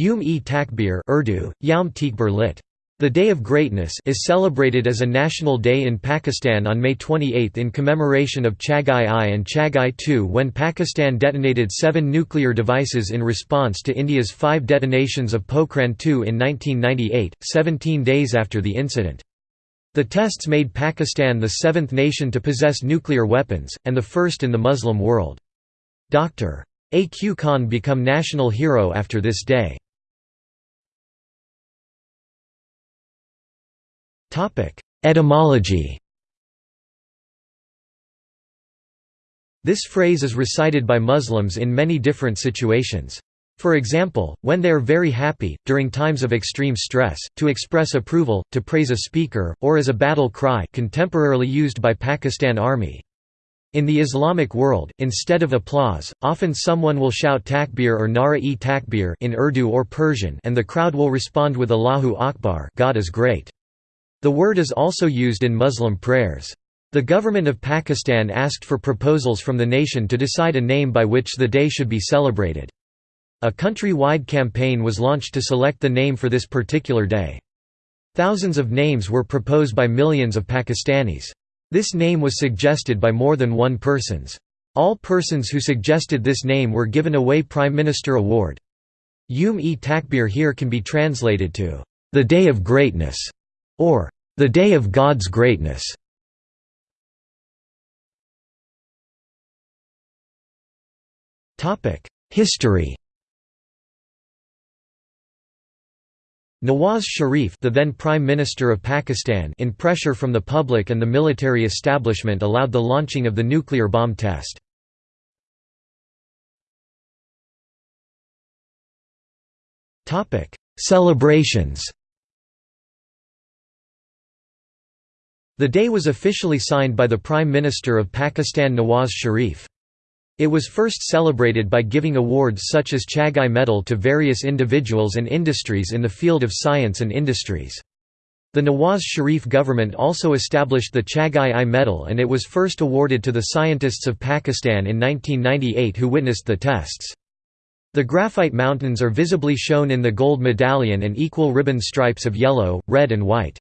Yom-e-Takbir Urdu, Yaum lit. The Day of Greatness is celebrated as a national day in Pakistan on May 28 in commemoration of Chagai I and Chagai II when Pakistan detonated seven nuclear devices in response to India's five detonations of Pokhran II in 1998, 17 days after the incident. The tests made Pakistan the seventh nation to possess nuclear weapons, and the first in the Muslim world. Dr. A. Q. Khan become national hero after this day. Etymology This phrase is recited by Muslims in many different situations. For example, when they are very happy, during times of extreme stress, to express approval, to praise a speaker, or as a battle cry contemporarily used by Pakistan Army. In the Islamic world, instead of applause, often someone will shout takbir or nara-e-takbir in Urdu or Persian and the crowd will respond with Allahu Akbar God is great. The word is also used in Muslim prayers. The government of Pakistan asked for proposals from the nation to decide a name by which the day should be celebrated. A country-wide campaign was launched to select the name for this particular day. Thousands of names were proposed by millions of Pakistanis. This name was suggested by more than one persons. All persons who suggested this name were given away Prime Minister Award. Yum-e Takbir here can be translated to, "...the Day of Greatness", or the Day of God's Greatness. History Nawaz Sharif the then Prime Minister of Pakistan in pressure from the public and the military establishment allowed the launching of the nuclear bomb test. Celebrations The day was officially signed by the Prime Minister of Pakistan Nawaz Sharif. It was first celebrated by giving awards such as Chagai Medal to various individuals and industries in the field of science and industries. The Nawaz Sharif government also established the Chagai I Medal and it was first awarded to the scientists of Pakistan in 1998 who witnessed the tests. The graphite mountains are visibly shown in the gold medallion and equal ribbon stripes of yellow, red and white.